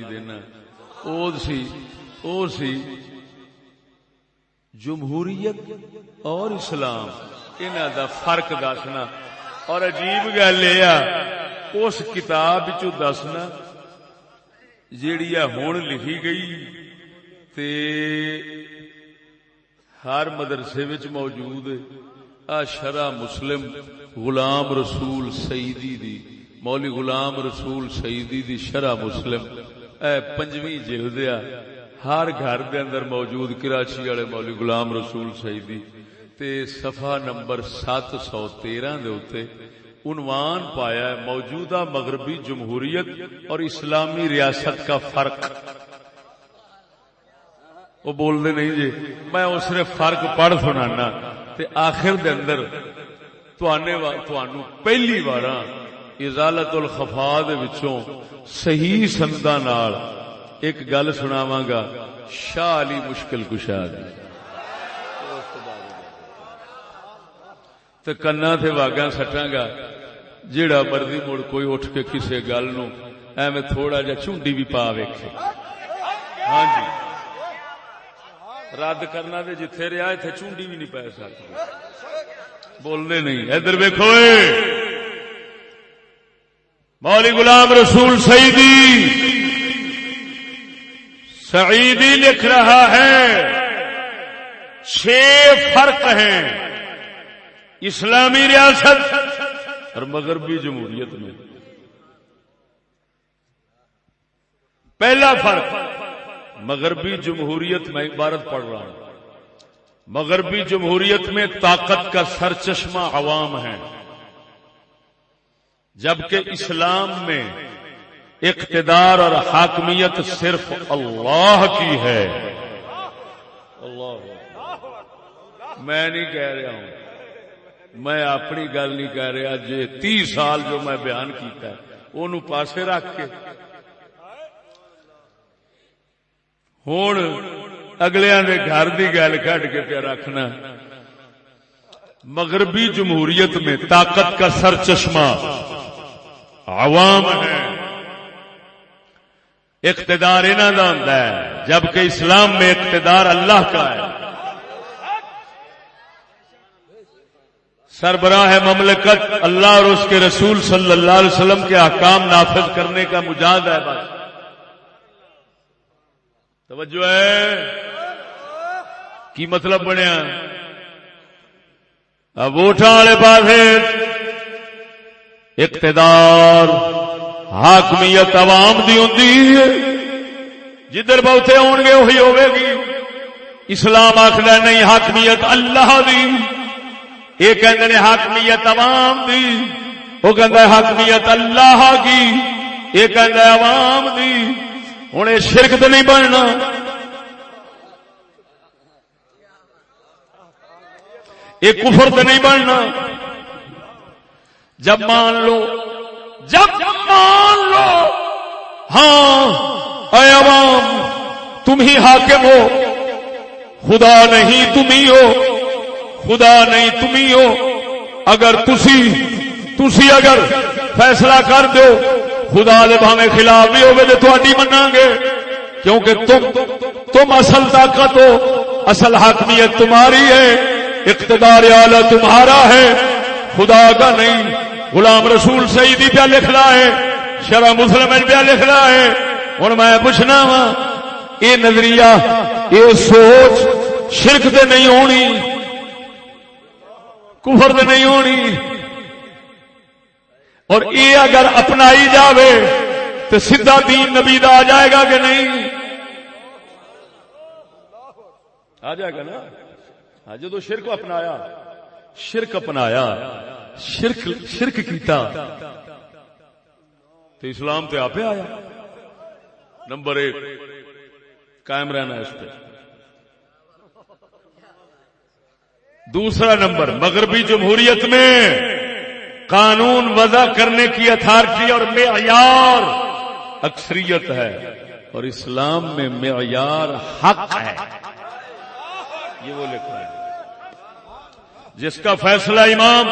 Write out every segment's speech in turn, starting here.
دینا۔ او سی او سی۔ جمہوریت اور اسلام، انہاں دا فرق دسنا۔ اور عجیب گل یہ اس کتاب چ دسنا، جیڑی ہوں لکھی گئی تے ہر مدرسے وچ موجود آ شرع مسلم غلام رسول سیدی دی مولی غلام رسول سیدی دی شرع مسلم۔ اے پنجویں جلدیا ہر گھر دے اندر موجود کراچی والے مولی غلام رسول سیدی، تے صفحہ نمبر سات سو تیرہ دے اتے عنوان پایا ہے، موجودہ مغربی جمہوریت اور اسلامی ریاست کا فرق۔ وہ بول دے نہیں جی میں اس نے فرق پڑھ سنانا، تے آخر دے اندر پہلی بار ازالت الخفا وچوں صحیح سندا نال ایک گل سناواں گا شاہ علی مشکل کشا دی۔ تے کنا تے واگاں سٹاں گا جیڑا مرضی مڑ کوئی اٹھ کے کسے گل نو ایویں تھوڑا جا چونڈی بھی پا ویکھے۔ ہاں جی۔ رد کرنا دے جتھے رہا ایتھے چونڈی بھی نہیں پی سکتی بولنے نہیں۔ ادھر ویکھو مولی غلام رسول سعیدی سعیدی لکھ رہا ہے چھ فرق ہیں اسلامی ریاست اور مغربی جمہوریت میں پہلا فرق مغربی جمہوریت میں عبارت پڑھ رہا ہوں مغربی جمہوریت میں طاقت کا سر چشمہ عوام ہے جبکہ اسلام میں اقتدار اور حاکمیت صرف اللہ کی ہے۔ اللہ میں نہیں کہہ رہا ہوں۔ میں اپنی گل نہیں کہہ رہا۔ جی تی سال جو میں بیان کیتا ہے وہ پاسے رکھ کے۔ ہوں اگلے گھر کی گل کٹ کے پہ رکھنا۔ مغربی جمہوریت میں طاقت کا سر چشمہ عوام ہے اقتدار انہوں کا ہوتا ہے، جبکہ اسلام میں اقتدار اللہ کا ہے۔ سربراہ مملکت اللہ اور اس کے رسول صلی اللہ علیہ وسلم کے احکام نافذ کرنے کا مجاہد ہے بس۔ توجہ ہے۔ کی مطلب بنیا؟ اب والے پاس اقتدار، حاکمیت عوام دی ہوں جدھر بہتے ہون گے وہی ہوے گی۔ اسلام آخر نہیں، حاکمیت اللہ دی۔ یہ کہ حاکمیت عوام دی۔ وہ کہ حاکمیت اللہ کی۔ یہ کہ عوام دی۔ ہوں یہ شرک تو نہیں بننا۔ یہ کفر تو نہیں بننا۔ جب مان لو، جب مان لو ہاں اے عوام، تم ہی حاکم ہو۔ خدا نہیں تم ہی ہو، خدا نہیں تم ہی ہو۔ اگر تسی تسی اگر فیصلہ کر دو خدا دے بھاوے خلاف بھی ہوگے تو تھوڑی منا گے۔ کیونکہ تم تم اصل طاقت ہو، اصل حاکمیت تمہاری ہے، اقتدار اعلی تمہارا ہے۔ خدا کا نہیں غلام رسول سیدی پہ لکھ رہا ہے، شرح مسلم پہ لکھ رہا ہے۔ ہوں میں پوچھنا وا یہ نظریہ یہ سوچ شرک دے نہیں ہونی، کفر دے نہیں ہونی۔ اور یہ اگر اپنائی جاوے تو سیدھا دین نبی دا آ جائے گا کہ نہیں؟ آ جائے گا نا۔ ہاں، جدو شرک اپنایا شرک اپنایا۔ شرک شرک کیتا۔ تو اسلام تے آپ آیا۔ نمبر ایک، قائم رہنا اس پہ۔ دوسرا نمبر، مغربی جمہوریت میں قانون وضع کرنے کی اتھارٹی اور معیار اکثریت ہے۔ اور اسلام میں معیار حق ہے۔ یہ وہ لکھا ہے۔ جس کا فیصلہ امام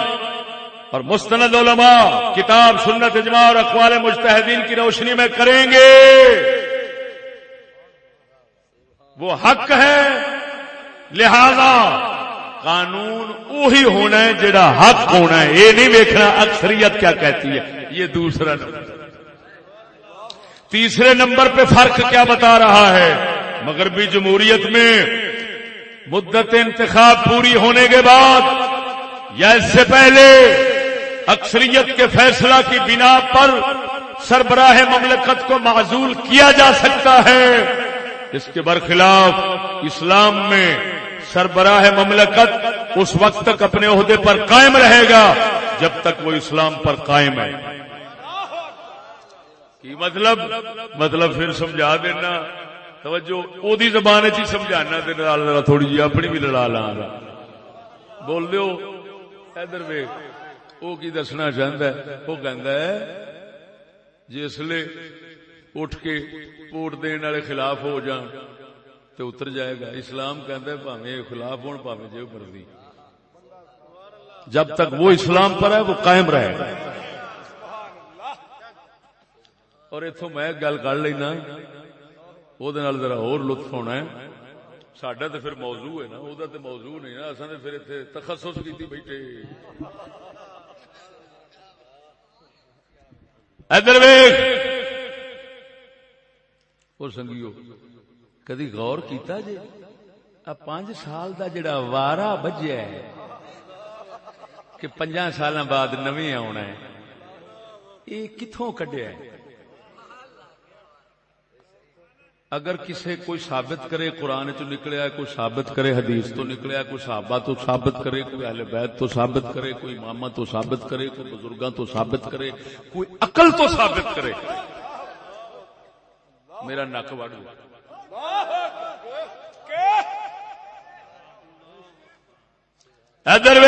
اور مستند علماء کتاب، سنت، اجماع اور اقوال مجتہدین کی روشنی میں کریں گے۔ وہ حق ہے، لہذا قانون وہی ہونا ہے جڑا حق ہونا ہے۔ یہ نہیں ویکنا اکثریت کیا کہتی ہے۔ یہ دوسرا نمبر۔ تیسرے نمبر پہ فرق کیا بتا رہا ہے۔ مغربی جمہوریت میں مدت انتخاب پوری ہونے کے بعد یا اس سے پہلے اکثریت کے فیصلہ کی بنا پر سربراہ مملکت کو معذول کیا جا سکتا ہے۔ اس کے برخلاف اسلام میں سربراہ مملکت اس وقت تک اپنے عہدے پر قائم رہے گا جب تک وہ اسلام پر قائم ہے۔ کی مطلب؟ مطلب پھر سمجھا دینا۔ توجہ او دی زبان چ جی، سمجھانا ذرا تھوڑی جی اپنی بھی لڑا لا بول دیو، ادھر ویک وہ کی دسنا چاہتا ہے؟ وہ کہندا ہے، جسلے اٹھ کے ووٹ دین والے خلاف ہو جان تو اتر جائے گا۔ اسلام کہندا ہے بھاویں خلاف ہون بھاویں جو مرضی جب تک وہ اسلام پر ہے، وہ قائم رہے گا۔ اور اتو میں گل کر لینا، وہ ذرا اور لطف ہونا ہے۔ سڈا تو پھر موضوع ہے نا، وہ تو موضوع نہیں نا۔ اصل پھر اتنے تخصص کی بیٹھے۔ ادھر ویخ سنگیو، کدی غور کیتا جی پانچ سال دا جڑا وارا بجیا ہے کہ پنجا سال بعد نویں آنا ہے۔ یہ کتوں کڈیا ہے؟ اگر کسے کوئی ثابت کرے قرآن چ نکلیا کوئی ثابت کرے حدیث تو نکلیا کوئی صحابہ تو ثابت کرے، کوئی اہل بیت تو ثابت کرے، کوئی ماما تو ثابت کرے، کوئی بزرگاں تو ثابت کرے، کوئی عقل تو ثابت کرے۔ میرا نک وڑ ادھر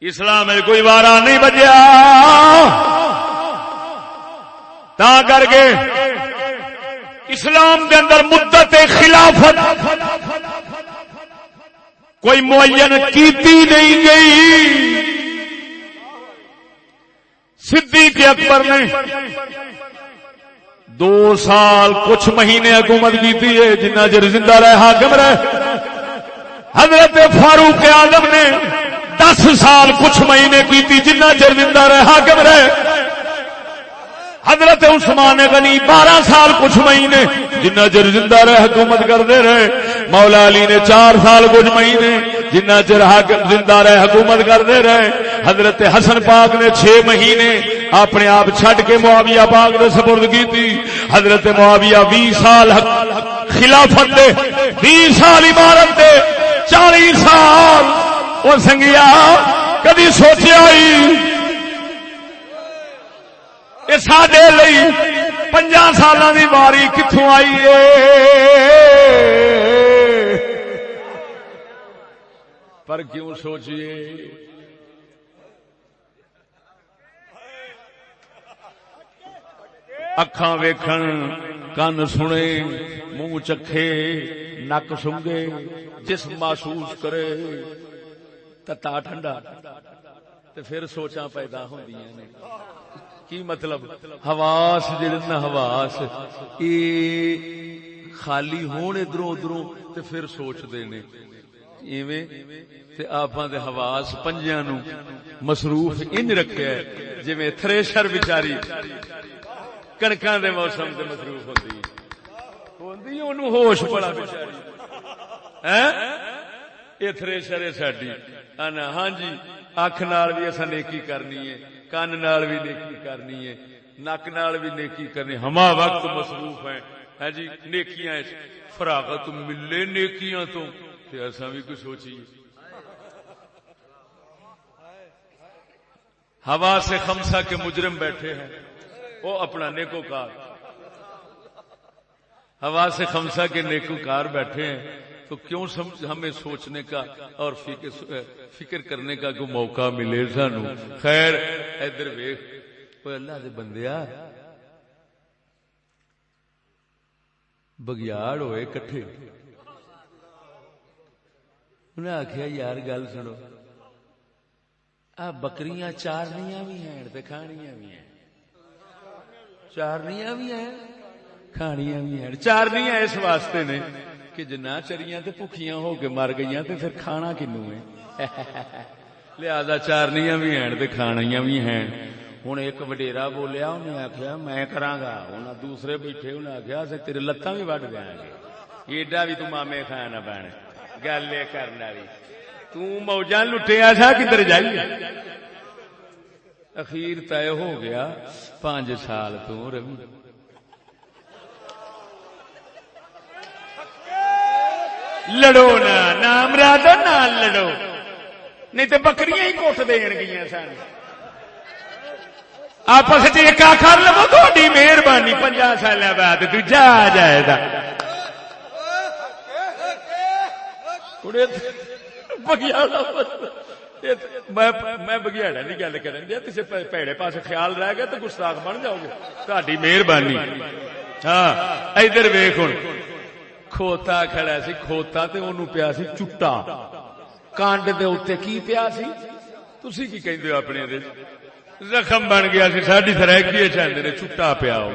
اسلام کوئی وارا نہیں بجیا۔ تا کر کے اسلام کے اندر مدت خلافت کوئی معین کیتی نہیں گئی۔ صدیق اکبر نے دو سال کچھ مہینے حکومت کی ہے، جنہ چر زندہ رہے حاکم رہے۔ حضرت فاروق آدم نے دس سال کچھ مہینے کی جنہ چر زندہ رہے حاکم رہے۔ حضرت عثمان غنی بارہ سال کچھ مہینے، جنہ چر زندہ رہے حکومت کرتے رہے، مولا علی نے چار سال کچھ مہینے، جنہ چر زندہ رہے حکومت کرتے رہے۔ حضرت حسن پاک نے چھ مہینے اپنے آپ چھڈ کے معاویہ پاک نے سپرد کی تھی حضرت معاویہ بھی سال خلافت دے، بھی سال عمارت دے، چالیس سال۔ وہ سنگیا کدی سوچا ہی سڈے پنجا سال کی واری کتوں آئی پر کیوں سوچیے؟ اکھان ویکھن، کن سنے، منہ چکھے، نک سنگے جسم محسوس کرے، تتا ٹھنڈا پھر سوچا پیدا ہو کی مطلب؟ حواس جڑے حواس یہ خالی ہون ادھروں ادھروں تے پھر سوچتے نے۔ ایویں تے آپاں دے حواس پنجیاں نو مصروف ان رکھیا ہے، جویں تھریشر بیچاری کنکاں دے موسم تے مصروف ہوندی۔ ہوندی اونوں ہوش بڑا بیچاری۔ ہیں؟ اے تھریشر ہے ساڈی۔ ہاں جی اکھ نال بھی اساں نیکی کرنی ہے۔ کن نال بھی نیکی کرنی ہے نک نال بھی نیکی کرنی ہما وقت مصروف ہیں ہے جی نیکیاں فراغت ملے نیکیاں تو ایسا بھی کچھ سوچیے ہوا سے خمسا کے مجرم بیٹھے ہیں وہ اپنا نیکو کار ہوا سے خمسا کے نیکو کار بیٹھے ہیں تو کیوں ہمیں سوچنے کا اور فکر کرنے کا کوئی موقع ملے سانو؟ خیر، ادھر ویخ اللہ دے بندیا بگیاڑ ہوئے کٹھے۔ انہیں آخیا یار گل سنو۔ آ بکریاں چارنیاں بھی ہیں کھانیاں بھی ہیں۔ چارنیاں بھی ہیں، کھانیاں بھی ہیں۔ چارنیاں اس واسطے نے۔ کہ جنا چریاں تے بھکیاں ہو کے مر گئی تے پھر کھانا کنو ہے لہذا چارنیاں بھی ہیں تے کھانیاں بھی ہیں ہوں ایک وڈیرا بولیا انہیں آخیا میں کرا گا انہیں دوسرے بیٹھے انہیں آخیا تیرے لتاں بھی وڈ دیا گے ایڈا بھی تو مامے کھانا پینا گل یہ کرنا بھی توجہ لٹیا سا کدھر جائیے اخیر طے ہو گیا پانچ سال تو روی لڑو نا نام راد نہ لڑو نہیں تو بکریاں ہی کوٹ دین گیا سن آپس کر لو تھوڑی مہربانی پنجا سال بعد تو جا جائے گا میں بگیاڑا کی گل کر کسی پیڑے پاس خیال رہ گیا تو گستاخ بن جاؤ گے تاری مہربانی ہاں ادھر ویخ ہوں کھوتا کھڑا سی، کھوتا تے انہوں پیا سی چٹا۔ کانڈ دے اتنے کی پیا سی؟ تسی کی کہندے ہو اپنے دے؟ زخم بن گیا سی، ساڈی سرائکی چاہتے نے؟ چٹا پیا ہو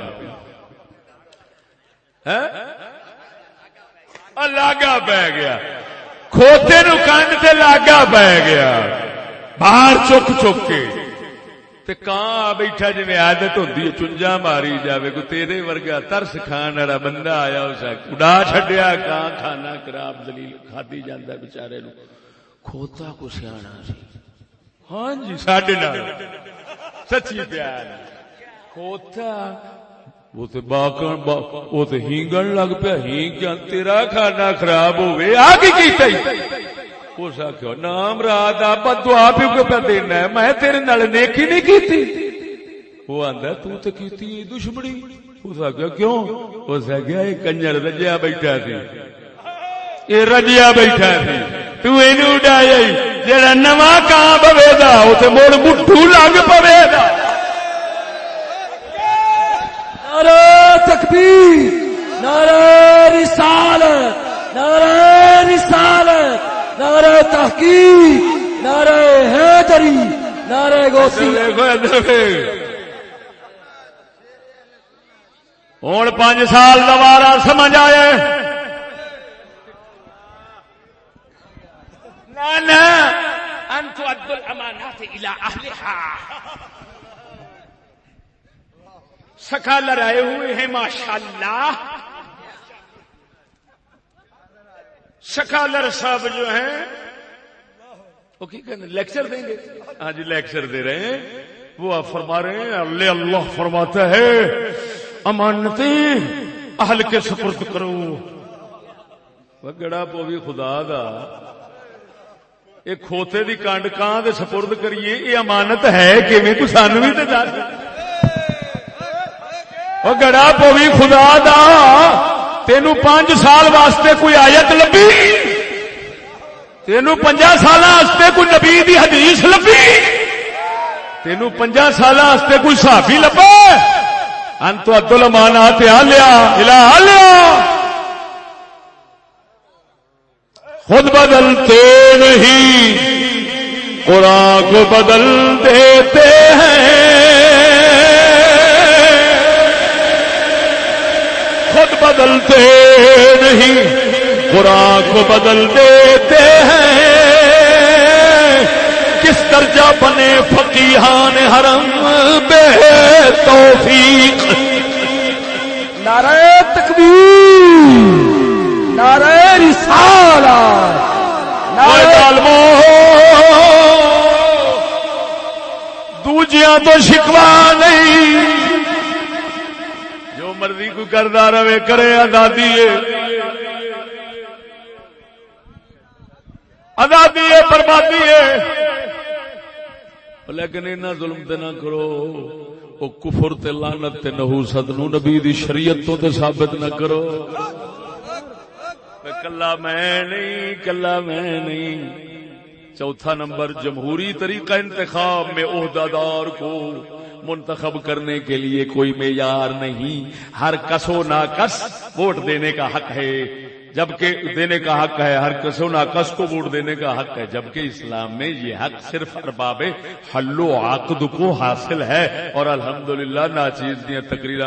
ہاں؟ لاگا پی گیا۔ کھوتے نو کانڈ تے لاگا پی گیا۔ باہر چک چک کے۔ تے کان بیٹھا جی آدت ہوتی ہے، چنجا ماری جاوے کو تیرے ورگا ترس کھان والا بندہ آیا اس اڈا چڈیا کان کھانا خراب دلیل کھادی جانا بچارے نو کھوتا کو سیا سی۔ ہاں جی ساڈے سچی پیار۔ کھوتا۔ وہ تو باقن وہ تو ہینگن لگ پیا، ہینگ تیرا کھانا خراب ہوئے آ کی اس آخو نام رات آپ دعا بھی پہ دینا ہے میں تیرے نال نیکی نہیں کیتی وہ آندا تو تے کیتی دشمنی اس آخیا کیوں اس آخیا یہ کنجر رجیا بیٹھا سی یہ رجیا بیٹھا سی تو اینو اڈایا جڑا نواں کان پوے دا اوتے مڑ مٹھو لگ پوے دا نعرہ تکبیر نعرہ رسالت نعرہ رسالت نعرہ تحقیق نعرہ حیدری نعرہ گوسی ہوں پانچ سال دوبارہ سمجھ آئے سکالر آئے ہوئے ہیں ماشاء اللہ سکالر صاحب جو ہیں، وہ کی کہنے، لیکچر دیں گے؟ ہاں جی لیکچر دے رہے ہیں۔ وہ آپ فرما رہے ہیں، اللہ اللہ فرماتا ہے، امانتی اہل کے سپرد کرو۔ وہ گڑا پو بھی خدا دا۔ یہ کھوتے دی کانڈ کان دے سپرد کریے؟ یہ امانت ہے کہ میں تو سانو بھی تے دس وہ گڑا پو بھی خدا دا۔ تین پانچ سال واسطے کوئی آیت لبی تین پنجا سال کوئی نبی دی حدیث لبی تین پنجا سال کوئی صحافی لبا انت ادل مانا تیا لیا، الہ لیا۔ خود بدلتے نہیں، قرآن کو بدل دیتے ہیں۔ خود بدلتے نہیں قرآن کو بدل دیتے ہیں۔ کس درجہ بنے فقیحان حرم؟ بے توفیق۔ نعرہ تکبیر نعرہ رسالہ نعرہ دوجیاں تو شکوا مرضی کردا رہے، کرے آزادی آزادی ہے بربادی ہے لیکن اینا ظلم تے نہ کرو۔ او کفر تے لعنت تے نحوست نو نبی دی شریعت تو تے ثابت نہ کرو۔ کلا میں نہیں، کلا میں نہیں۔ چوتھا نمبر جمہوری طریقہ انتخاب میں عہدہ دار کو منتخب کرنے کے لیے کوئی معیار نہیں۔ ہر کسو نہ کس ووٹ دینے کا حق ہے۔ جبکہ دینے کا حق ہے، ہر کسو ناقص کو ووٹ دینے کا حق ہے۔ جبکہ اسلام میں یہ حق صرف ارباب حل و عقد کو حاصل ہے۔ اور الحمدللہ ناچیز دیا تقریر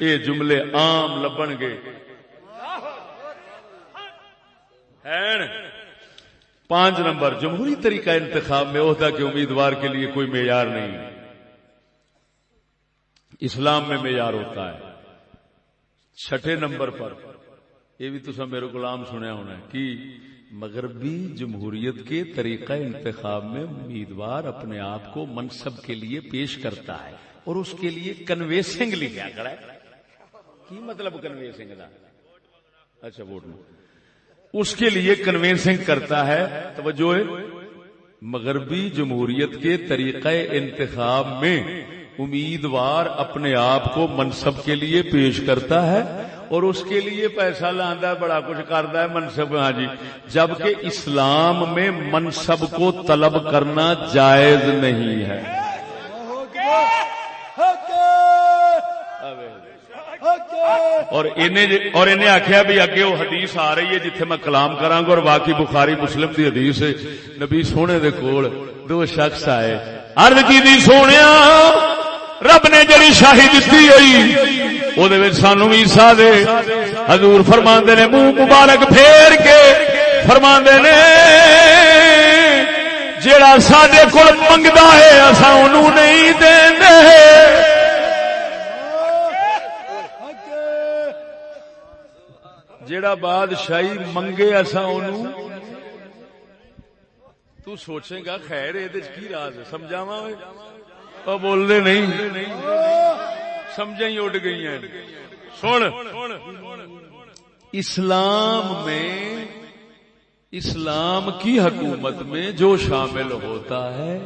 یہ جملے عام لبن گے۔ پانچ نمبر، جمہوری طریقہ انتخاب میں عہدہ کے امیدوار کے لیے کوئی معیار نہیں۔ اسلام میں معیار ہوتا ہے۔ چھٹے نمبر پر، یہ بھی تو میرے کو عام سنیا ہونا ہے کہ مغربی جمہوریت کے طریقہ انتخاب میں امیدوار اپنے آپ کو منصب کے لیے پیش کرتا ہے اور اس کے لیے کنویسنگ لکھا کرا ہے۔ کی مطلب کنویسنگ کا اچھا ووٹ میں اس کے لیے کنوینسنگ کرتا ہے۔ توجہ مغربی جمہوریت کے طریقہ انتخاب میں امیدوار اپنے آپ کو منصب کے لیے پیش کرتا ہے اور اس کے لیے پیسہ لانا بڑا کچھ کرتا ہے منصب۔ ہاں جی۔ جبکہ اسلام میں منصب کو طلب کرنا جائز نہیں ہے۔ اور انہیں آخیا بھی اگے وہ حدیث آ رہی ہے جتھے میں کلام کرا گا اور باقی بخاری مسلم دی حدیث ہے۔ نبی سونے دے کول دو شخص آئے۔ ارد کی دی سونے رب نے جڑی شاہی دیتی ہوئی وہ سانو بھی دے۔ حضور فرما نے منہ مبارک پھیر کے فرما نے جڑا سڈے کول منگتا ہے اصا انہوں نہیں دیں جیڑا بادشاہی منگے اصا تو سوچے گا خیر یہ راز سمجھاوا بول دے نہیں۔ سمجھا ہی اڈ گئی ہیں سن۔ اسلام میں، اسلام کی حکومت میں جو شامل ہوتا ہے،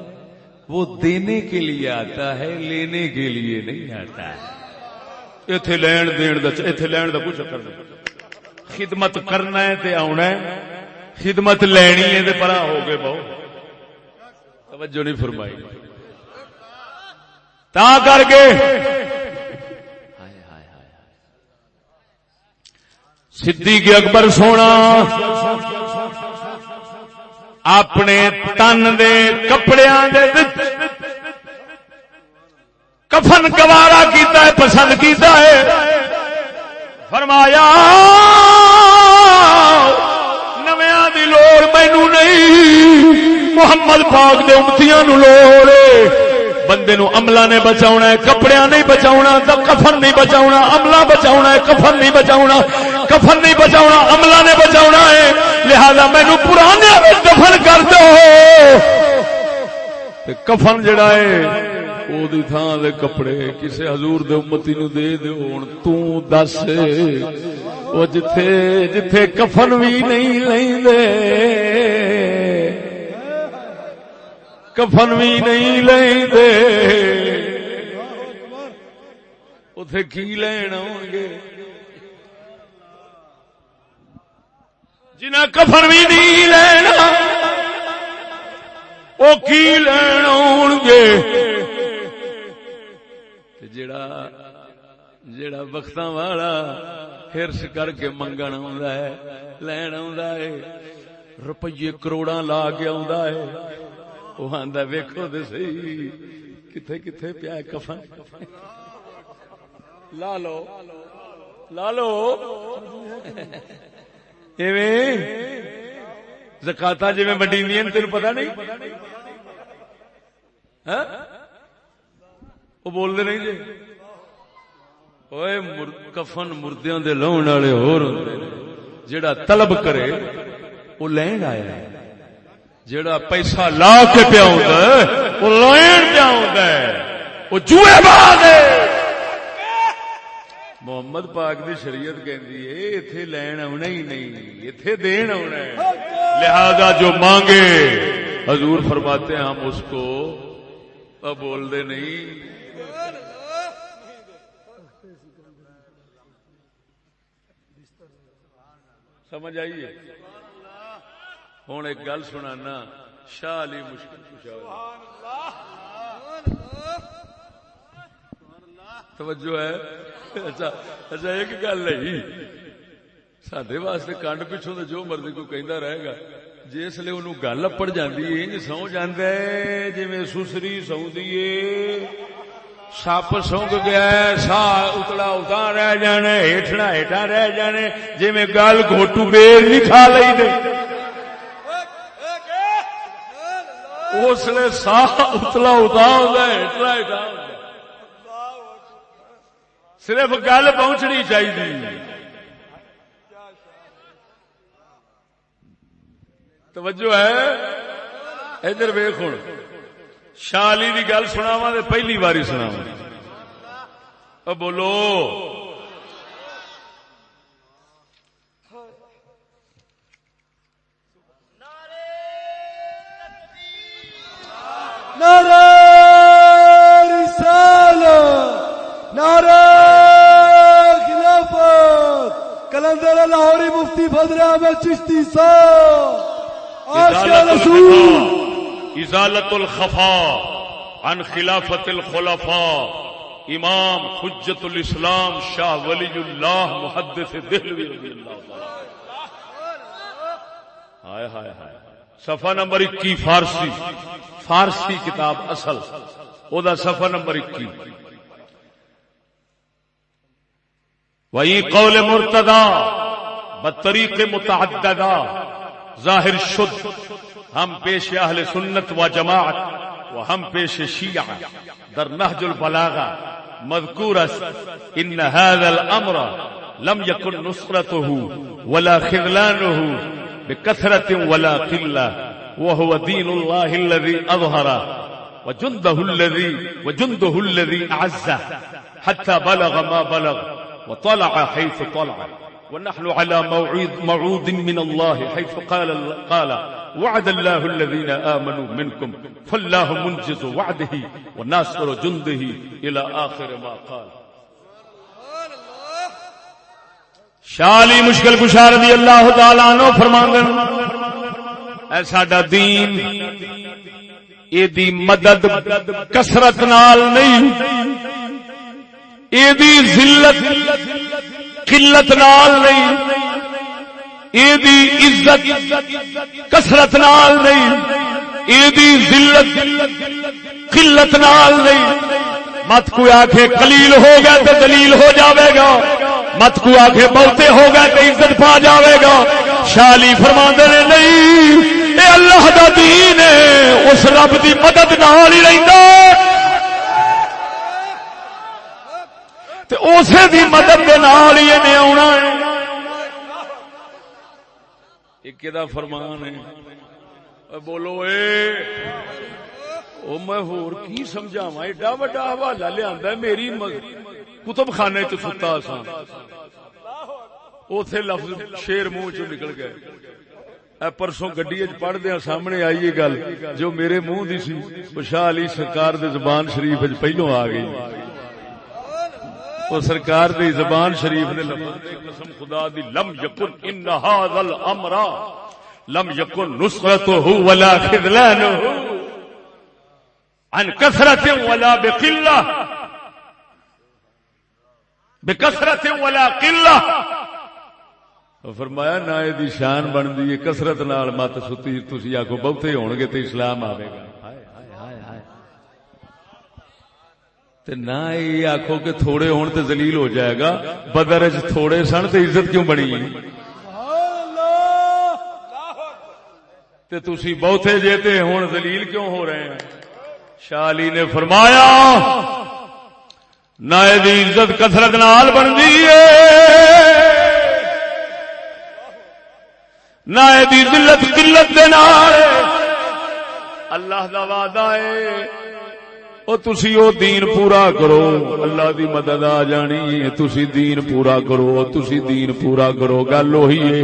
وہ دینے کے لیے آتا ہے، لینے کے لیے نہیں آتا۔ ہے اتنے لین دین اتنے لین کا کچھ چکر نہیں۔ خدمت کرنا ہے تے آنا ہے۔ خدمت لینی ہے تے پرا ہو گئے بہو۔ توجہ نہیں فرمائی۔ تا کر کے۔ صدیق اکبر سونا۔ اپنے تن دے کپڑے کفن گوارا کیتا ہے، پسند کیتا ہے۔ فرمایا۔ لوڑ مینو نہیں۔ محمد پاک دے امتیاں نو لوڑ بندے نو عملہ نے بچاؤنا ہے کپڑے نہیں بچاؤنا کفن نہیں بچاؤنا عملہ بچاؤنا ہے، کفن نہیں بچاؤنا کفن نہیں بچاؤنا عملہ نے بچاؤنا ہے۔ لہذا مینو پرانے دفن کر دو۔ کفن جڑا ہے دی تھان دے کپڑے کسے حضور دے امتی نو دے دے ہوں تس وہ جتھے جتھے کفن بھی نہیں لے کفن بھی نہیں لے اتے کی لین آؤ گے جنہیں کفن بھی نہیں لینا وہ کی لین آؤ گے جڑا جڑا وقت والا ہرس کر کے منگن لین ہے، روپیے کروڑا لا کے ہے۔ وہ آدھا ویکو تو سی کتنے کتنے پیا کفن؟ لا لو لا لو۔ زکاتا جی وڈی تین پتا نہیں؟ ہاں؟ وہ بولتے نہیں جی؟ کفن مردیاں دے لاؤن والے ہور جڑا طلب کرے، وہ لین آیا جڑا پیسہ لا کے پیا وہ لین پیا وہ جوئے بعد محمد پاک دی شریعت کہندی ہے، ایتھے لین آنا ہی نہیں، ایتھے دین آنا ہے۔ لہذا جو مانگے، حضور فرماتے ہیں ہم اس کو بول دے نہیں۔ سمجھ آئیے ہوں ایک گل سنا شاہ علی مشکل توجہ ہے؟ اچھا اچھا ایک گل نہیں۔ سڈے واسطے کنڈ پچھوں تو جو مرضی کوئی کہندا رہے گا، جس لیے انہوں گل اپڑ جاندی ہے، انج سو جاندا ہے، جویں سسری سوندی ہے۔ سپ سونگ گیا ہے سا اتلا اتنا رہ جانے ہیٹنا ہیٹا رہ جانے جویں گل گھوٹو بیر نہیں کھا لئی دے اس لیے سا اتلا اتنا ہوتا ہے ہیٹنا ہیٹا صرف گل پہنچنی چاہیے توجہ ہے ادھر ویخ ہوں شالی کی گل سناوا تو پہلی باری سناوا بولو۔ نعرہ رسالت نعرہ خلافت۔ کلندر لاہوری مفتی فضل احمد چشتی صاحب۔ عاشق رسول۔ ازالت الخفا عن خلافت الخلفاء امام حجت الاسلام شاہ ولی اللہ محدث دہلوی رضی اللہ تعالی ہائے ہائے ہائے۔ صفحہ نمبر اکی فارسی۔ فارسی کتاب اصل۔ او دا صفحہ نمبر اکی وہی قول مرتدا بطریق متعددہ، ظاہر شد۔ ہم پیش اہل سنت و جماعت و ہم پیش شیعہ در نهج البلاغہ مذکور است، ان هذا الامر لم يكن نصرته ولا خذلانه بكثرة ولا قلة وهو دين الله الذي أظهر وجنده الذي وجنده الذي أعزه حتى بلغ ما بلغ وطلع حيث طلع ونحن على موعود موعود من الله حيث قال قال وعد الله الذين آمنوا منكم فالله منجز وعده وناصر جنده إلى آخر ما قال. شالی مشکل کشا رضی اللہ تعالی عنہ فرماندن، اے ساڈا دین، اے دی مدد، کثرت نال نہیں، اے دی ذلت، قلت نال نہیں۔ اے عزت کثرت نال نہیں اے ذلت قلت نال نہیں۔ مت کوئی آخے قلیل ہو گیا تو دلیل ہو جاوے گا۔ مت کو آخے بہتے ہو گئے تو عزت پا جاوے گا۔ شالی فرما نے، نہیں، اے اللہ دا دین ہے، اس رب دی مدد نال ہی رہندا۔ تے اسے دی مدد دے نال ہی نے آنا ہے۔ ایک دا فرمان ہے؟ بولو اے۔ او میں ہور کی سمجھاواں؟ ایڈا وڈا حوالہ لیا میری کتب خانے چ ستا سا اتے لفظ شیر منہ چ نکل گئے اے پرسوں گڈی پڑھ دیا سامنے آئی یہ گل، جو میرے منہ دی سی وہ شاہ علی سرکار دے زبان شریف پہلو آ گئی۔ وہ سرکار دی زبان شریف نے قسم خدا دی لم یکن ان هذا الامر لم یکن نصرته ولا خذلانه عن كثرة ولا بقلة بکثرت ولا قلة فرمایا نہ یہ شان بنتی ہے کسرت نال مت ستی تھی آخو بہتے ہون گے تو اسلام آئے گا۔ تے نہ یہ آخو کہ تھوڑے ہون تے ذلیل ہو جائے گا، بدر چ تھوڑے سن تے عزت کیوں بنی؟ تے تسی بہتے جے تے ہون ذلیل کیوں ہو رہے ہیں؟ شالی نے فرمایا، نہ یہ عزت کثرت نال بنتی ہے۔ نہ یہ دلت قلت دے نال۔ اللہ دا وعدہ ہے۔ او تسی او دین پورا کرو۔ اللہ دی مدد آ جانی تسی دین پورا کرو۔ تسی دین پورا کرو۔ گل وہی ہے۔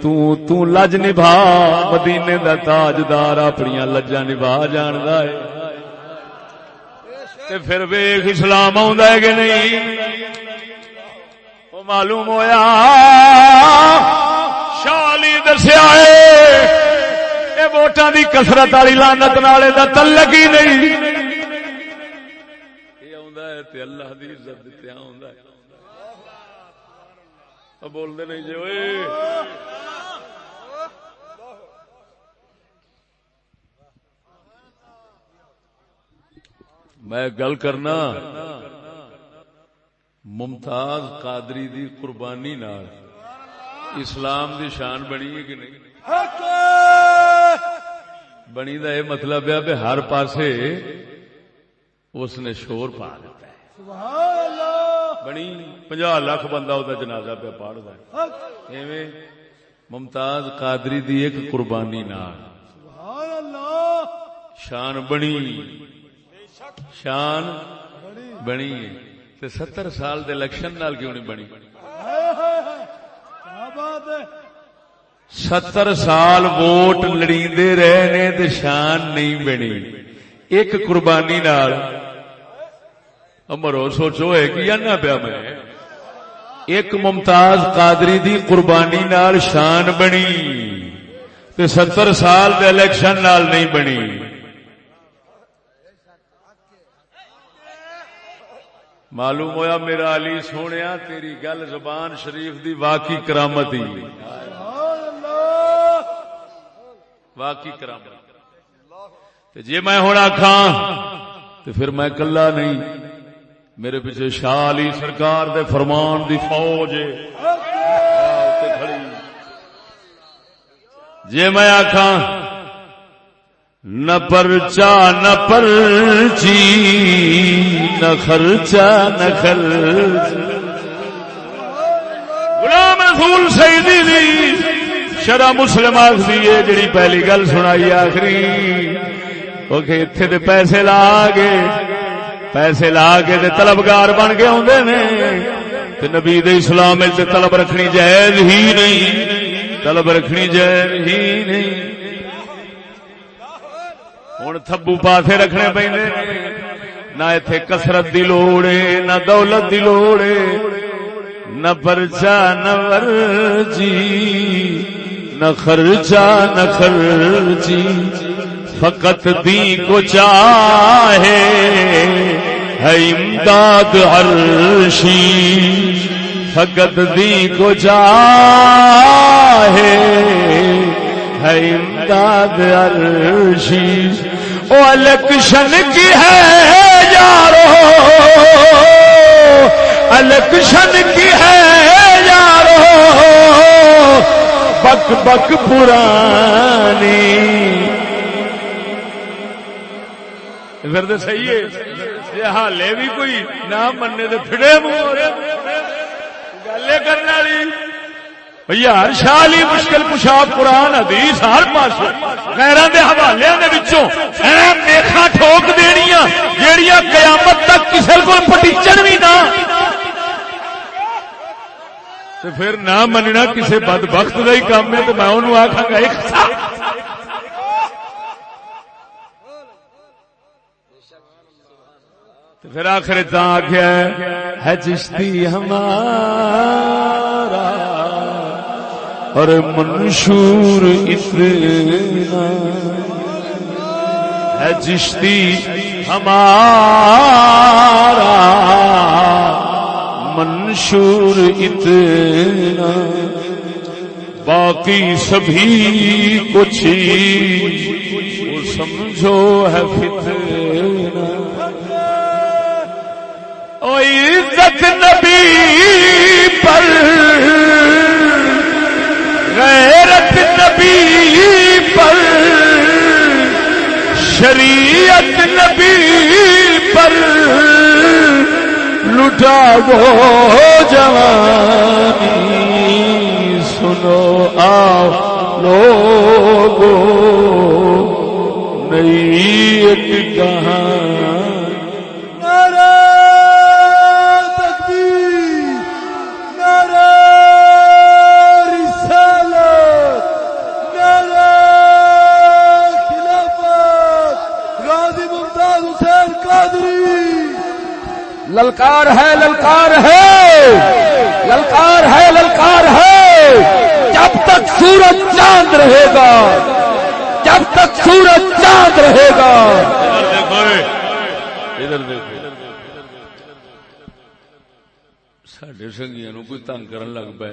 تو تو لج نبھا۔ مدینے دا تاجدار اپنی لجا نبھا جاندا ہے۔ تے پھر ویخ اسلام آوندا ہے کہ نہیں؟ وہ معلوم ہویا۔ شالی دسیا ہے۔ ووٹاں دی کسرت والی لانت نالے دا تلک ہی نہیں۔ یہ اللہ دی عزت دتیا بولتے نہیں جی اوئے۔ میں گل کرنا ممتاز قادری دی قربانی نال اسلام دی شان بنی ہے کہ نہیں؟ بنی دا یہ مطلب ہے ہر پاسے اس نے شور پا دیتا ہے۔ بنی پنجا لاکھ بندہ ہوتا جنازہ پہ پاڑتا ہے۔ ایویں ممتاز قادری دی ایک قربانی نال۔ شان بنی۔ شان بنی تے ستر سال دے الیکشن نال کیوں نہیں بنی؟ ستر سال ووٹ لڑیندے رہے نے تے شان نہیں بنی۔ ایک قربانی نال امرو سوچو ہے کہ نہ پیا میں۔ ایک ممتاز قادری دی قربانی نال شان بنی تے ستر سال دے الیکشن نال نہیں بنی۔ معلوم ہویا میرا علی سونیا، تیری گل زبان شریف دی واقعی کرامت ہی۔ واقعی کرامت۔ تے جے میں ہوں آخا تو پھر میں کلا نہیں۔ میرے پیچھے شاہ علی سرکار دے فرمان دی فوج ہے۔ جی میں آخا نہ پرچا، نہ پرچی، نہ خرچا نہ خرچ۔ غلام رسول سیدی دی شرع مسلم آخری ہے، جڑی پہلی گل سنائی آخری۔ وہ کہ اتنے پیسے لا کے پیسے لا کے تے طلبگار بن کے آدھے نے۔ تے نبی دے اسلام تے طلب رکھنی جائز ہی نہیں۔ طلب رکھنی جائز ہی نہیں۔ ہوں تھبو پاسے رکھنے پہ نہ اتے کسرت دی لوڑ ہے نہ دولت دی لوڑ ہے نہ پرچا نہ ورجی نہ خرچا نہ خرچی۔ فقط دی کو چاہے ہے امداد عرشی فقط دی کو چاہے ہے امداد عرشی او الیکشن کی ہے یارو۔ الیکشن کی ہے یارو۔ بک بک پرانی پھر تو صحیح ہے۔ یہ حالے بھی کوئی نہ مننے تو پھڑے منہ گلے کرنے والی۔ یار، شاہ علی مشکل کشا قرآن، حدیث، ہر پاس غیران دے حوالے دے وچوں اے میخا ٹھوک دینیاں جیڑیاں قیامت تک کسے کو پٹیچن بھی نہ۔ تے پھر نہ مننا کسے بدبخت دا ہی کام ہے تو میں انہوں آکھاں گا، ایک سا تو پھر آخر تا آخیا ہے چشتی ہمارا اور منشور اتنا۔ ہے چشتی ہمارا، منشور اتنا۔ باقی سبھی کچھ وہ سمجھو ہے فتنہ۔ او عزت نبی پر۔ غیرت نبی پر۔ شریعت نبی پر۔ لٹا وہ جوانی۔ سنو آؤ لوگو نئی ایک کہاں للکار ہے للکار ہے۔ للکار ہے للکار ہے۔ جب تک سورج چاند رہے گا، جب تک سورج چاند رہے گا۔ سڈے سنگیا نو کوئی تنگ کرن لگ پے؟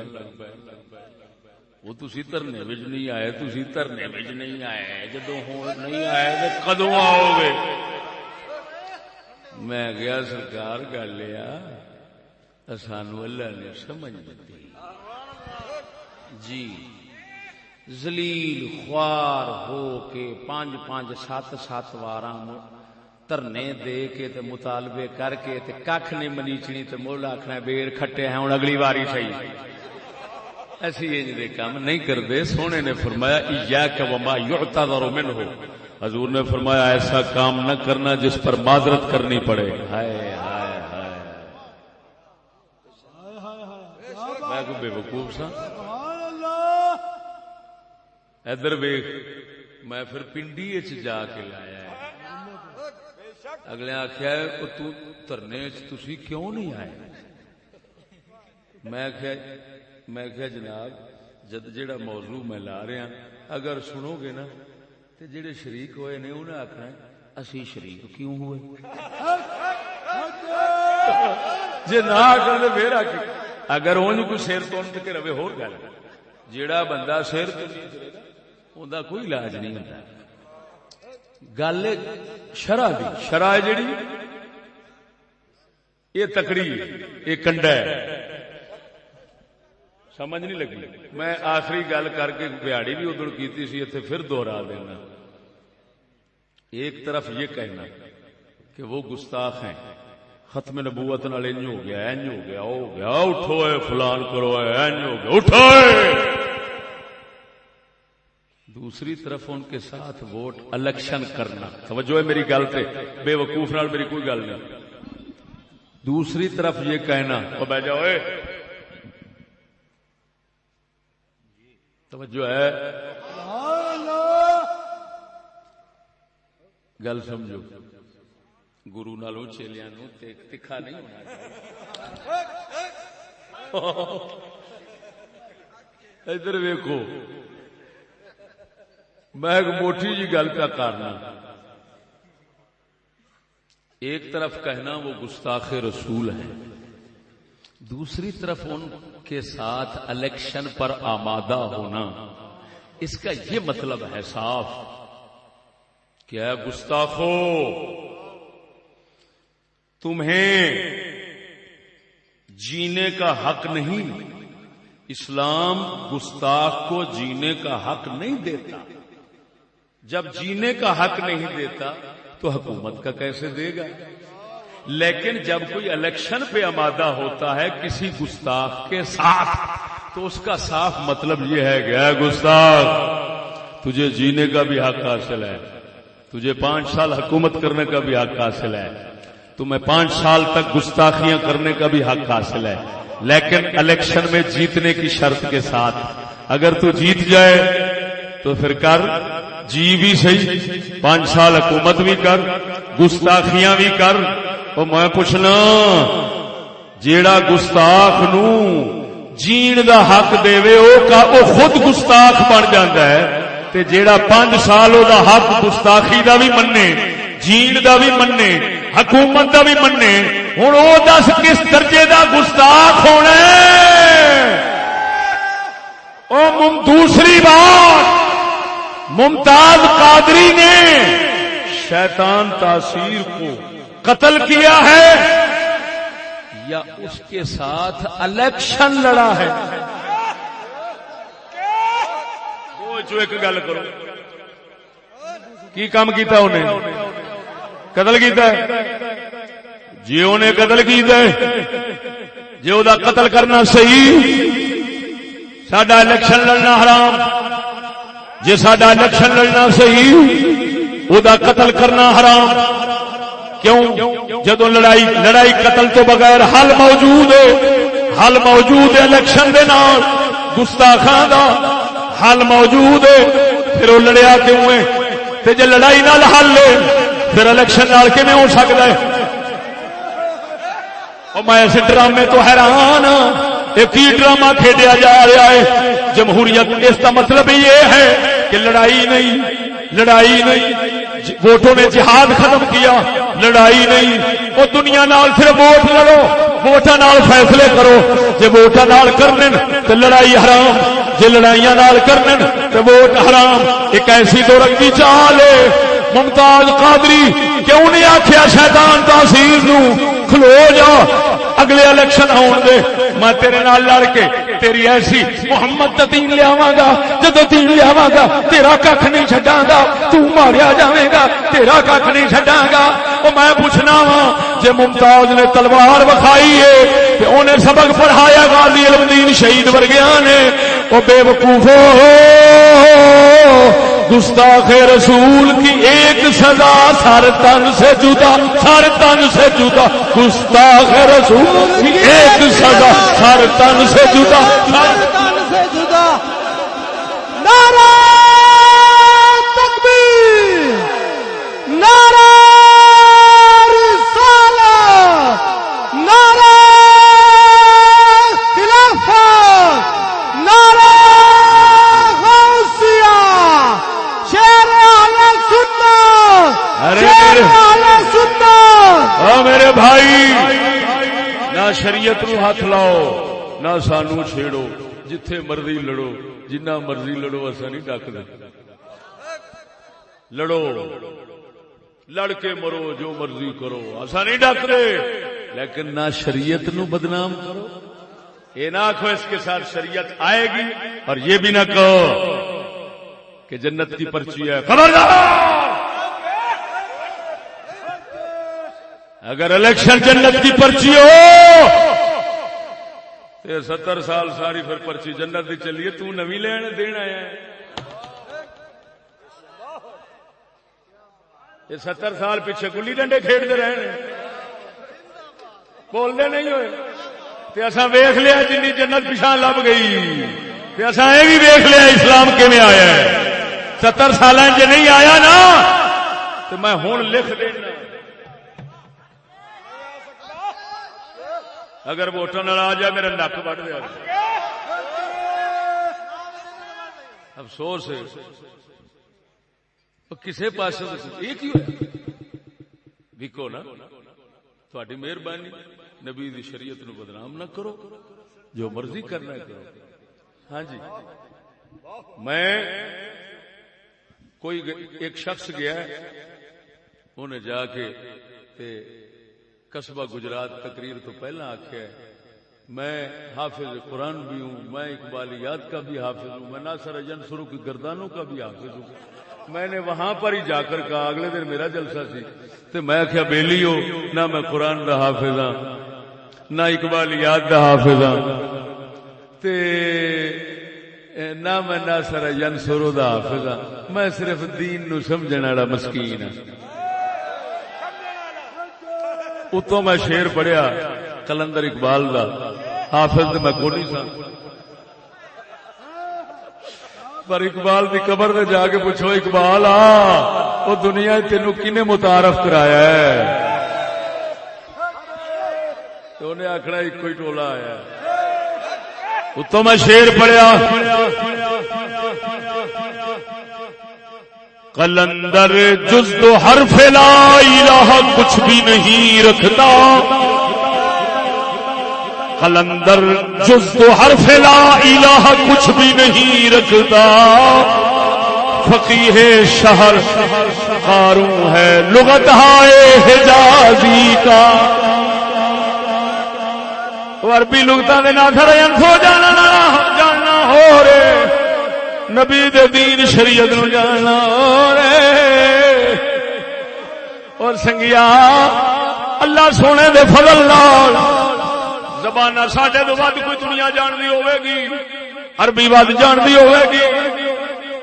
وہ تسی دھرنے نہیں آئے، تسی دھرنے نہیں آئے۔ جدو نہیں آئے تو کدو آؤ گے؟ میں گیا سرکار گل یہ سانو اللہ نے سمجھ دیتی۔ جی۔ زلیل خوار ہو کے پانچ پانچ سات سات وار دھرنے دے کے تے مطالبے کر کے تے کھ نہیں منیچنی تے مول آخنا بیر کھٹے ہیں ہوں اگلی واری صحیح۔ ایسی انج دے کام نہیں کرتے سونے نے فرمایا، ایاک وما یعتذر منه حضور نے فرمایا ایسا کام نہ کرنا جس پر معذرت کرنی پڑے۔ ہائے ہائے ہائے میں کو بے وقوف سا؟ ادھر ویخ میں پھر پنڈی اچ جا کے لایا اگلے آخیا ترنے تھی کیوں نہیں آئے? میں آخیا میں آخیا جناب جد جیڑا موضوع میں لا رہا اگر سنو گے نا تو جڑے شریک ہوئے نے انہیں آخنا اسی شریک کیوں ہوئے؟ جی نہ آخر پھر آ اگر اونج کوئی سر تو کے رہے ہو گل جیڑا بندہ سر تو ان کوئی علاج نہیں ہوتا گل شرح دی۔ شرح جیڑی، یہ تکڑی یہ کنڈا ہے۔ سمجھ نہیں لگی۔ میں آخری گل کر کے بہاڑی بھی ادھر کی سی اتنے پھر دوہرا دینا۔ ایک طرف یہ کہنا کہ وہ گستاخ ہیں۔ ختم نبوت نال انج ہو گیا انج ہو گیا ہو گیا، اٹھو اے فلان کرو اے انج ہو گیا، اٹھو اے۔ دوسری طرف ان کے ساتھ ووٹ الیکشن کرنا۔ توجہ ہے میری گل پہ بے وقوف نال میری کوئی گل نہیں۔ دوسری طرف یہ کہنا، او بہ جاؤ، اے۔ توجہ ہے۔ گل سمجھو۔ گرو نالوں چیلیاں نو تکھا نہیں ہونا ادھر ویکو میں ایک موٹی جی گل پہ کرنا ایک طرف کہنا وہ گستاخ رسول ہے دوسری طرف ان کے ساتھ الیکشن پر آمادہ ہونا، اس کا یہ مطلب ہے صاف۔ کیا گستاخو، تمہیں جینے کا حق نہیں؟ اسلام گستاخ کو جینے کا حق نہیں دیتا۔ جب جینے کا حق نہیں دیتا تو حکومت کا کیسے دے گا؟ لیکن جب کوئی الیکشن پہ آمادہ ہوتا ہے کسی گستاخ کے ساتھ، تو اس کا صاف مطلب یہ ہے گیا گستاخ، تجھے جینے کا بھی حق حاصل ہے، تجھے پانچ سال حکومت کرنے کا بھی حق حاصل ہے، تمہیں پانچ سال تک گستاخیاں کرنے کا بھی حق حاصل ہے، لیکن الیکشن میں جیتنے کی شرط کے ساتھ، اگر تو جیت جائے، تو پھر کر جی بھی صحیح، پانچ سال حکومت بھی کر، گستاخیاں بھی کر اور میں پوچھنا جیڑا گستاخ نو جین دا حق دے او کا او خود گستاخ بن جاتا ہے تے جیڑا پانچ سال او دا حق گستاخی دا بھی مننے جین دا بھی مننے حکومت دا بھی مننے ہوں او دس کس درجے دا گستاخ ہونا ہے؟ او مم دوسری بات ممتاز قادری نے شیطان تاثیر کو قتل کیا ہے یا اس کے ساتھ الیکشن لڑا ہے؟ چو ایک گل کرو۔ کی کام کیتا انہیں؟ قتل کیتا ہے؟ جی انہیں قتل کیتا ہے۔ جی وہ قتل کرنا صحیح۔ سڈا الیکشن لڑنا حرام۔ جی سڈا الیکشن لڑنا صحیح۔ وہ قتل کرنا حرام۔ کیوں؟ جدو لڑائی لڑائی قتل تو بغیر حل موجود ہے۔ حل موجود ہے الیکشن دے نال۔ گستاخاں دا حل موجود ہے۔ پھر وہ لڑیا کیوں ہے؟ تے جے لڑائی نال حل ہے، پھر الیکشن نال کیویں ہو سکدا ہے؟ اور میں اس ڈرامے تو حیران ہاں۔ یہ کی ڈرامہ کھیڈیا جا رہا ہے؟ جمہوریت، اس کا مطلب یہ ہے کہ لڑائی نہیں لڑائی نہیں۔ ووٹوں نے جہاد ختم کیا، لڑائی نہیں، وہ دنیا نال صرف ووٹ لڑو، ووٹاں نال فیصلے کرو۔ جے ووٹاں نال کرن تے لڑائی حرام، جے لڑائیاں نال کرن تے ووٹ حرام۔ ایک ایسی دو رنگی چال ہے، ممتاز قادری، کیوں نہیں آخیا شیطان تحصیل نو کھلو جا اگلے الیکشن آن دے، میں تیرے نال لڑ کے تیری ایسی محمد دا دین لیا گا، جدو دین لیا گا، تیرا کھ نہیں چڈا گا تاریا جائے گا، تیرا کھ نہیں چڈا گا۔ وہ میں پوچھنا وا جے ممتاز نے تلوار وکھائی ہے، تے انہیں سبق پڑھایا غازی علم دین شہید ورگیا نے وہ بے وقوفو گستاخ رسول کی ایک سزا سر تن سے جدا، سر تن سے جدا۔ گستاخ رسول کی ایک سزا سر تن سے جدا۔ تن میرے بھائی، نہ شریعت نو ہاتھ لاؤ، نہ سانو چھیڑو، جتھے مرضی لڑو، جنہ مرضی لڑو ایسا نہیں ڈک لڑو لڑ کے مرو، جو مرضی کرو ایسا نہیں ڈک لیکن نہ شریعت نو بدنام کرو۔ یہ نہ آخو اس کے ساتھ شریعت آئے گی، اور یہ بھی نہ کہو کہ جنت کی پرچی ہے۔ خبردار! اگر الیکشن جنت کی پرچی ہو تو ستر سال ساری پھر پرچی جنت کی چلیے تو نوی لین دین آیا یہ ستر سال پیچھے گلی ڈنڈے کھیڈتے رہے ہیں۔ بولتے نہیں ہوئے۔ تے اساں ویخ لیا جنی جنت پچھا لب گئی۔ تے اساں یہ بھی ویخ لیا اسلام کیویں آیا ستر سال جی نہیں آیا نا تو میں ہوں لکھ دینا۔ اگر ووٹوں نال آ جائے میرا نک وڈ دیا افسوس ہے۔ وہ پاس یہ کی وکو نا تھوڑی مہربانی، نبی دی شریعت نو بدنام نہ کرو۔ جو مرضی کرنا ہے کرو۔ ہاں جی۔ میں کوئی ایک شخص گیا، انہیں جا کے تے قصبہ گجرات تقریر تو پہلا آخیا میں حافظ قرآن بھی ہوں، میں اقبالیات کا بھی حافظ ہوں، میں ناصر اجن سرو کی گردانوں کا بھی حافظ ہوں۔ میں نے وہاں پر ہی جا کر کہا، اگلے دن میرا جلسہ سی۔ تو میں کیا بیلی ہو، نہ میں قرآن کا حافظ ہاں نہ اقبالیات کا حافظ ہاں۔ تے نہ میں ناصر اجن سرو کا حافظ ہاں میں صرف دین نو سمجھنے والا مسکین ہاں۔ اتوں میں شیر پڑھیا، کلندر اقبال دا۔ حافظ تے میں کو نہیں سا پر اقبال دی قبر تے جا کے پوچھو، اقبال آ وہ دنیا تینو کنے متعارف کرایا ہے؟ تو انہیں آخنا ایک کوئی ٹولا آیا ہے۔ اتوں میں شیر پڑھیا۔ کلندر جز تو حرف لا الہ کچھ بھی نہیں رکھتا۔ کلندر جز تو حرف لا الہ کچھ بھی نہیں رکھتا۔ فقیہ شہر قاروں ہے، لغت ہائے حجازی کا۔ عربی لغتاں دے نہ تھڑے جانا جاننا ہو رے۔ نبی دے دین شریعت نو جاننا اور سنگیا، اللہ سونے دے فضل نال زبان ساڈے تو ود کوئی دنیا جانتی ہوے گی عربی ود جانتی ہوے گی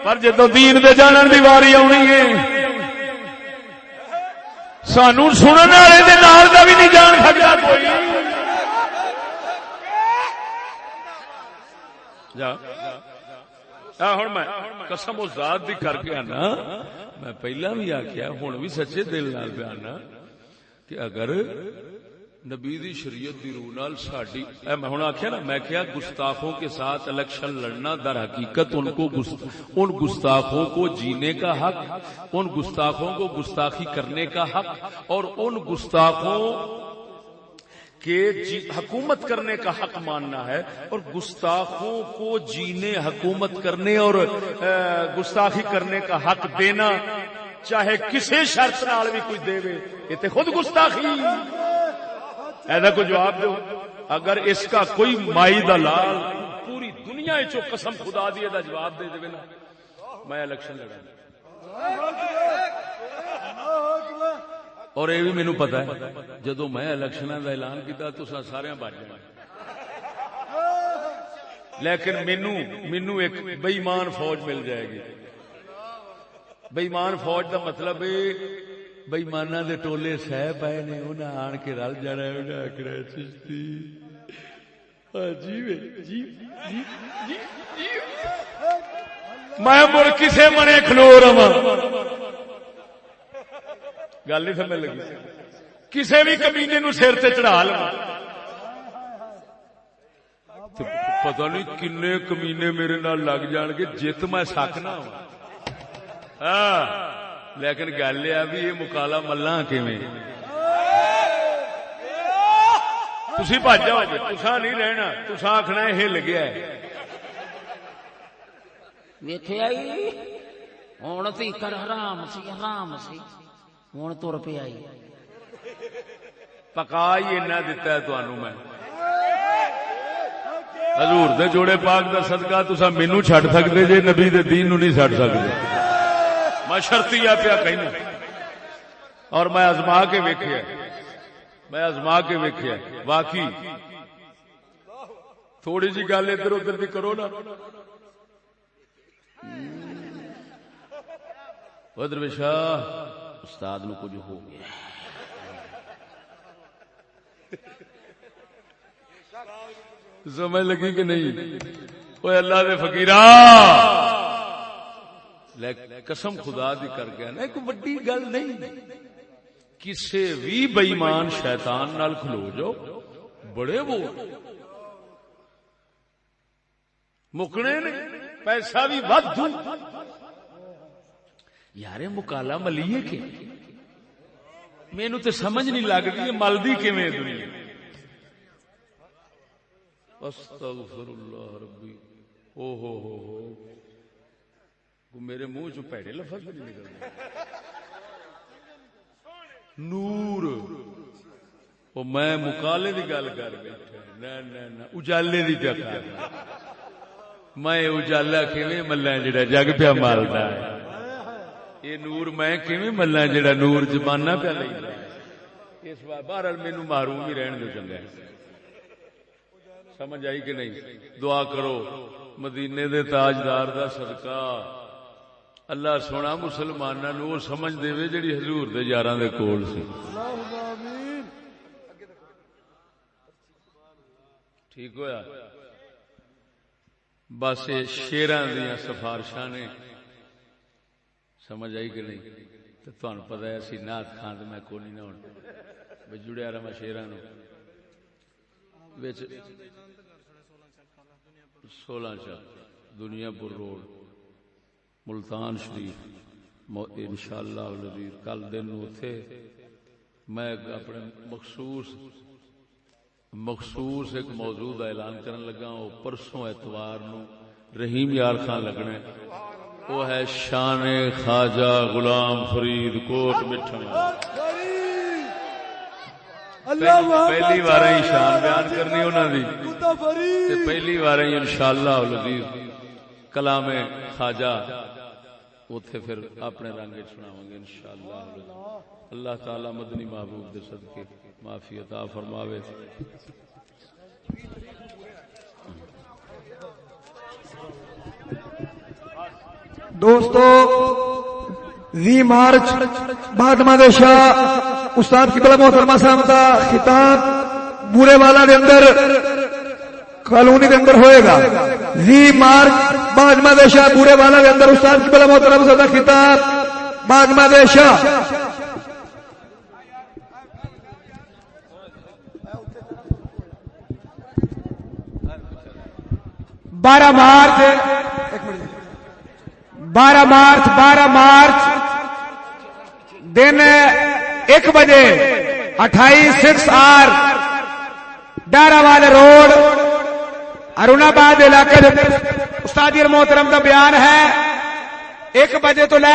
پر جدو دین دے جانن دی واری آنی ہے، سانو سننے والے دے نال دا بھی نہیں جان سکتا کوئی۔ جا۔ ہوں میں قسم و ذات دی کر کے آنا، میں پہلا بھی آخیا ہوں بھی سچے دل نال پہ آنا کہ اگر نبی دی شریعت دی روح نال ساڈی، اے میں ہن آکھیا نا، میں کیا گستاخوں کے ساتھ الیکشن لڑنا در حقیقت ان کو ان گستاخوں کو جینے کا حق، ان گستاخوں کو گستاخی کرنے کا حق، اور ان گستاخوں کہ جی حکومت کرنے کا حق ماننا ہے اور گستاخوں کو جینے، حکومت کرنے اور گستاخی کرنے کا حق دینا چاہے کسی شرط نال بھی کوئی دے، یہ تو خود گستاخی۔ ایسا کو جواب دو؟ اگر اس کا کوئی مائی دلال پوری دنیا چو قسم خدا دیے دا جواب دے دے نا میں الیکشن لڑا اور یہ بھی مینو پتا ہے جدو میں الیکشن کا اعلان کیا تو سارے بج جائیں لیکن مینو مینو ایک بئیمان فوج مل جائے گی۔ بئیمان فوج کا مطلب بئیمانہ دے ٹولے سہ پائے نے انہیں آن کے رل جانا انہیں آخر چشتی۔ ہاں، جی جی، جی، میں مڑ کسے منے کھلو رہا گل نہیں سمجھ لگی۔ کسی بھی کمینے نو سر سے چڑھا لو۔ پتا نہیں کن کمینے میرے نال لگ جان گے جت میں سکنا ہاں لیکن گل یہ بھی یہ مکالا ملا جاؤ گے تسا نہیں رہنا تسا آخنا ہل گیا ہوں تو حرام سی حرام سی۔ ہوں تر پہ آئی۔ پکا ہی اینا دتا ہے تنوع میں۔ حضور دے جوڑے پاک دا صدقہ تسا مینو چھڈ سکتے جے نبی دے دین نو نہیں چھڈ سکتے۔ میں شرطی پیا کہنا اور میں ازما کے ویکھیا۔ میں ازما کے ویکھیا۔ واقعی۔ تھوڑی جی گل ادھر ادھر بھی کرو نا۔ ادھر بشاہ استاد نو کچھ ہو گیا۔ سمجھ لگی کہ نہیں؟ وہ اللہ دے فکیر قسم خدا دی کر گیا نا، ایک وڈی گل نہیں۔ کسے بھی بئیمان شیطان نال کھلو جاؤ بڑے وہ۔ مکنے نے، پیسہ بھی ود یار مکالا ملیے کہ؟ مینو تو سمجھ نہیں لگتی ملدی کیویں دنیا۔ استغفر اللہ ربی۔ او ہو ہو ہو۔ میرے منہ چ پیڑے لفظ نہیں نکلتے نور۔ او میں مکالے دی گل کر بیٹھا نہ نہ نہ، اجالے دی پیا کر۔ میں اجالا کیویں ملا جڑا جگ پیا مالدا ہے۔ یہ نور میں کیویں ملا جڑا نور زمانہ پہ لینا اس بار بہرحال مینو محروم ہی رہن دو چنگا سمجھ آئی کہ نہیں دعا کرو مدینے دے تاجدار دا صدقہ اللہ سونا مسلمانوں نو سمجھ دے جڑی حضور دے یاراں دے کول سی ٹھیک ہویا بس شیراں دیاں سفارشاں نے سمجھ آئی کہ نہیں؟ تو تہن پتا ہے اسی نات خان تو میں کو نہیں نہ ہونا جڑیا رہا میں شیران سولہ چال دنیا پور روڈ ملتان شریف ان شاء اللہ کل دن اتے میں اپنے مخصوص مخصوص ایک موضوع کا اعلان کرن لگا وہ پرسوں اتوار نو رحیم یار خان لگنے وہ ہے شان خواجہ غلام فرید کوٹ مٹھا پہلی بار شان بیان کرنی انہوں نے پہلی بار ان شاء اللہ کلام خواجہ۔ اتے پھر اپنے رنگ سناو گے ان شاء اللہ اللہ تعالی مدنی محبوب دے صدقے معافی عطا فرماوے۔ دوستو، وی مارچ بعد شاہ، استاد کی بلا محترمہ صاحب کا خطاب بورے والا دے اندر، کالونی دے اندر ہوئے گا۔ وی مارچ بعد شاہ، بورے والا دے اندر، استاد کی بلا محترمہ صاحب کا خطاب بعد شاہ۔ بارہ مارچ بارہ مارچ بارہ مارچ، دن ایک بجے اٹھائیس سکس آر ڈارا والے روڈ ارون آباد علاقے استاد محترم کا بیان ہے، ایک بجے تو لے